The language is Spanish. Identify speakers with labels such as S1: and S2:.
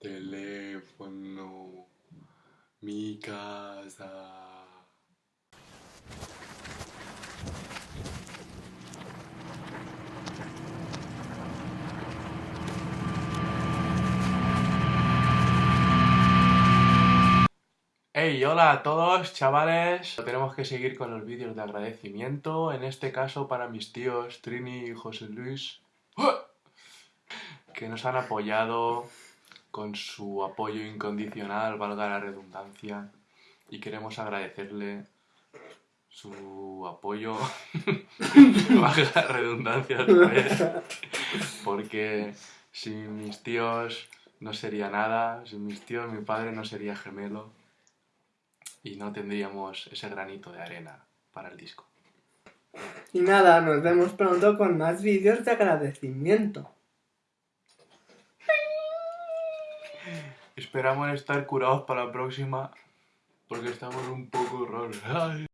S1: teléfono, mi casa. Hey, hola a todos chavales, tenemos que seguir con los vídeos de agradecimiento, en este caso para mis tíos Trini y José Luis, que nos han apoyado con su apoyo incondicional, valga la redundancia, y queremos agradecerle su apoyo, valga la redundancia otra vez, porque sin mis tíos no sería nada, sin mis tíos mi padre no sería gemelo y no tendríamos ese granito de arena para el disco.
S2: Y nada, nos vemos pronto con más vídeos de agradecimiento.
S1: Esperamos estar curados para la próxima porque estamos un poco raros.